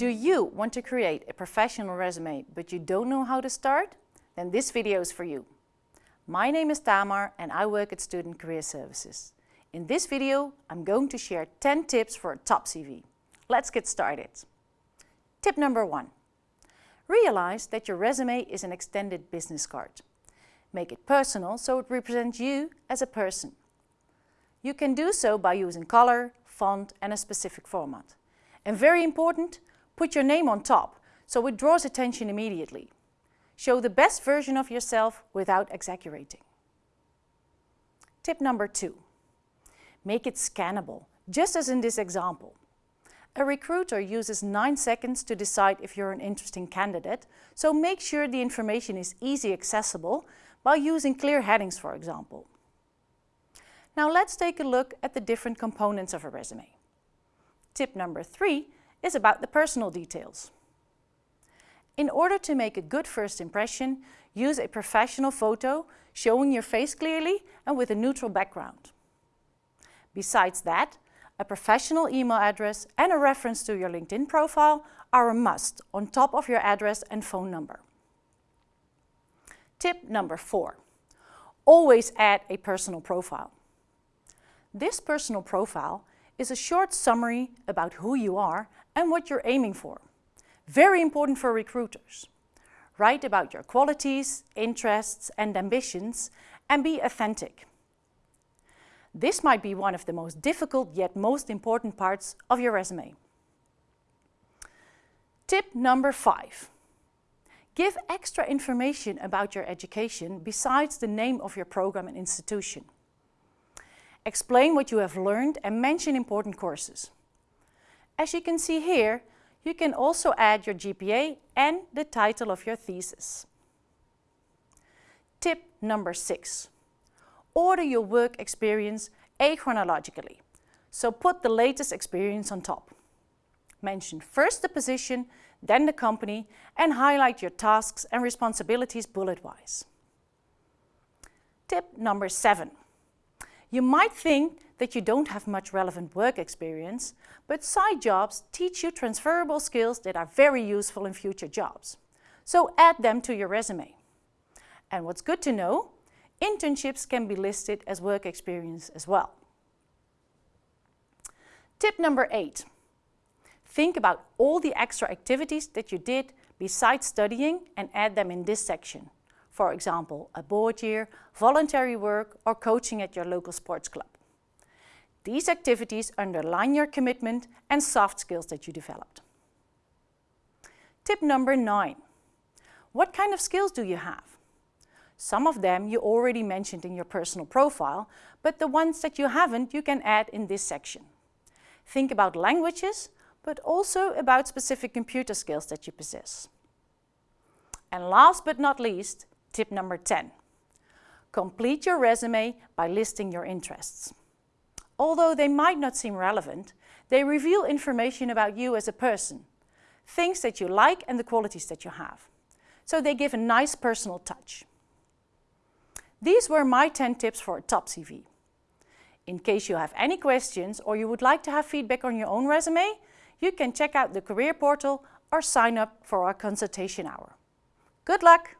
Do you want to create a professional resume but you don't know how to start? Then this video is for you. My name is Tamar and I work at Student Career Services. In this video I'm going to share 10 tips for a top CV. Let's get started. Tip number one. Realize that your resume is an extended business card. Make it personal so it represents you as a person. You can do so by using color, font and a specific format. And very important, put your name on top so it draws attention immediately. Show the best version of yourself without exaggerating. Tip number two. Make it scannable, just as in this example. A recruiter uses 9 seconds to decide if you're an interesting candidate, so make sure the information is easy accessible by using clear headings, for example. Now let's take a look at the different components of a resume. Tip number 3 is about the personal details. In order to make a good first impression, use a professional photo showing your face clearly and with a neutral background. Besides that, a professional email address and a reference to your LinkedIn profile are a must on top of your address and phone number. Tip number four, always add a personal profile. This personal profile is a short summary about who you are and what you're aiming for. Very important for recruiters. Write about your qualities, interests and ambitions and be authentic. This might be one of the most difficult yet most important parts of your resume. Tip number five. Give extra information about your education besides the name of your program and institution. Explain what you have learned and mention important courses. As you can see here, you can also add your GPA and the title of your thesis. Tip number six order your work experience achronologically. So put the latest experience on top. Mention first the position, then the company, and highlight your tasks and responsibilities bullet-wise. Tip number seven. You might think that you don't have much relevant work experience, but side jobs teach you transferable skills that are very useful in future jobs. So add them to your resume. And what's good to know, Internships can be listed as work experience as well. Tip number eight. Think about all the extra activities that you did besides studying and add them in this section. For example, a board year, voluntary work or coaching at your local sports club. These activities underline your commitment and soft skills that you developed. Tip number nine. What kind of skills do you have? Some of them you already mentioned in your personal profile, but the ones that you haven't you can add in this section. Think about languages, but also about specific computer skills that you possess. And last but not least, tip number 10. Complete your resume by listing your interests. Although they might not seem relevant, they reveal information about you as a person, things that you like and the qualities that you have. So they give a nice personal touch. These were my 10 tips for a top CV. In case you have any questions or you would like to have feedback on your own resume, you can check out the career portal or sign up for our consultation hour. Good luck!